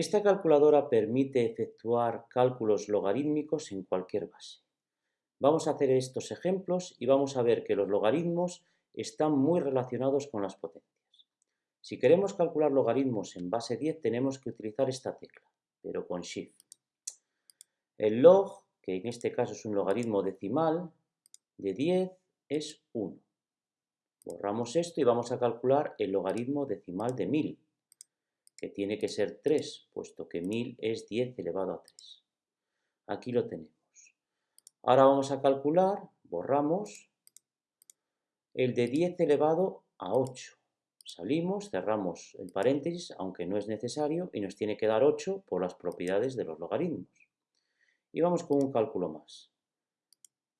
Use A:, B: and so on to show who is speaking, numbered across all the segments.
A: Esta calculadora permite efectuar cálculos logarítmicos en cualquier base. Vamos a hacer estos ejemplos y vamos a ver que los logaritmos están muy relacionados con las potencias. Si queremos calcular logaritmos en base 10 tenemos que utilizar esta tecla, pero con Shift. El log, que en este caso es un logaritmo decimal, de 10 es 1. Borramos esto y vamos a calcular el logaritmo decimal de 1000, que tiene que ser 3, puesto que 1000 es 10 elevado a 3. Aquí lo tenemos. Ahora vamos a calcular, borramos, el de 10 elevado a 8. Salimos, cerramos el paréntesis, aunque no es necesario, y nos tiene que dar 8 por las propiedades de los logaritmos. Y vamos con un cálculo más.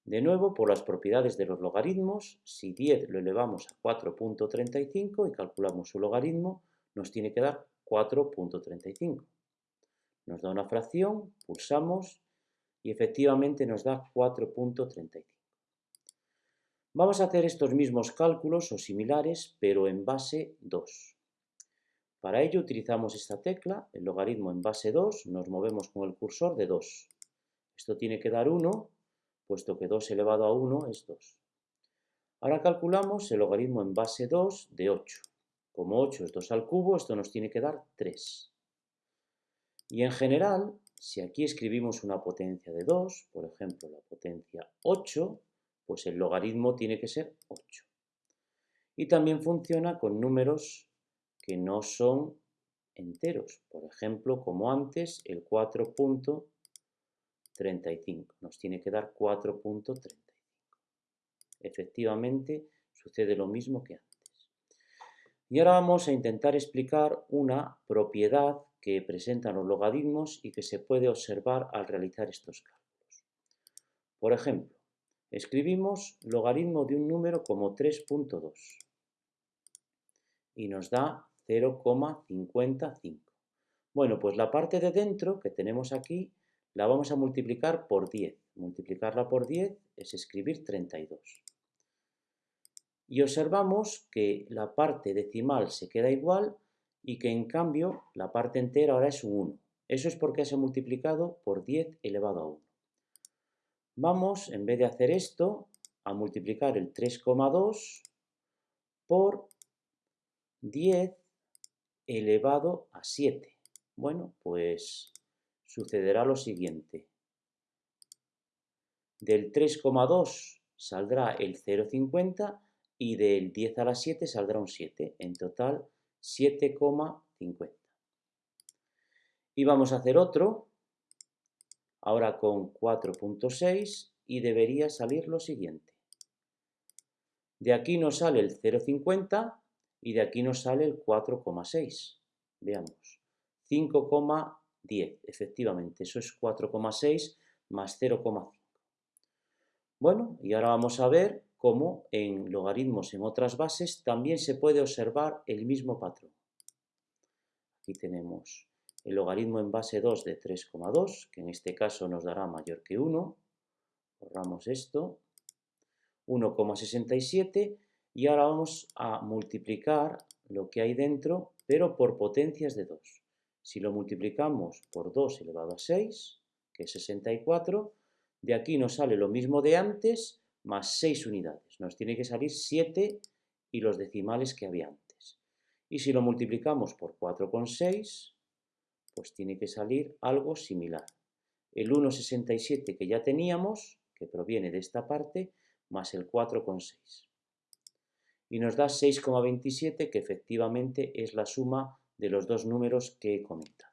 A: De nuevo, por las propiedades de los logaritmos, si 10 lo elevamos a 4.35 y calculamos su logaritmo, nos tiene que dar 4.35. Nos da una fracción, pulsamos y efectivamente nos da 4.35. Vamos a hacer estos mismos cálculos o similares, pero en base 2. Para ello utilizamos esta tecla, el logaritmo en base 2, nos movemos con el cursor de 2. Esto tiene que dar 1, puesto que 2 elevado a 1 es 2. Ahora calculamos el logaritmo en base 2 de 8. Como 8 es 2 al cubo, esto nos tiene que dar 3. Y en general, si aquí escribimos una potencia de 2, por ejemplo la potencia 8, pues el logaritmo tiene que ser 8. Y también funciona con números que no son enteros. Por ejemplo, como antes, el 4.35. Nos tiene que dar 4.35. Efectivamente, sucede lo mismo que antes. Y ahora vamos a intentar explicar una propiedad que presentan los logaritmos y que se puede observar al realizar estos cálculos. Por ejemplo, Escribimos logaritmo de un número como 3.2 y nos da 0,55. Bueno, pues la parte de dentro que tenemos aquí la vamos a multiplicar por 10. Multiplicarla por 10 es escribir 32. Y observamos que la parte decimal se queda igual y que en cambio la parte entera ahora es un 1. Eso es porque se ha multiplicado por 10 elevado a 1. Vamos, en vez de hacer esto, a multiplicar el 3,2 por 10 elevado a 7. Bueno, pues sucederá lo siguiente. Del 3,2 saldrá el 0,50 y del 10 a la 7 saldrá un 7. En total, 7,50. Y vamos a hacer otro ahora con 4.6 y debería salir lo siguiente. De aquí nos sale el 0,50 y de aquí nos sale el 4,6. Veamos, 5,10, efectivamente, eso es 4,6 más 0,5. Bueno, y ahora vamos a ver cómo en logaritmos en otras bases también se puede observar el mismo patrón. Aquí tenemos el logaritmo en base 2 de 3,2, que en este caso nos dará mayor que 1, borramos esto, 1,67 y ahora vamos a multiplicar lo que hay dentro, pero por potencias de 2. Si lo multiplicamos por 2 elevado a 6, que es 64, de aquí nos sale lo mismo de antes, más 6 unidades. Nos tiene que salir 7 y los decimales que había antes. Y si lo multiplicamos por 4,6, pues tiene que salir algo similar. El 1,67 que ya teníamos, que proviene de esta parte, más el 4,6. Y nos da 6,27, que efectivamente es la suma de los dos números que he comentado.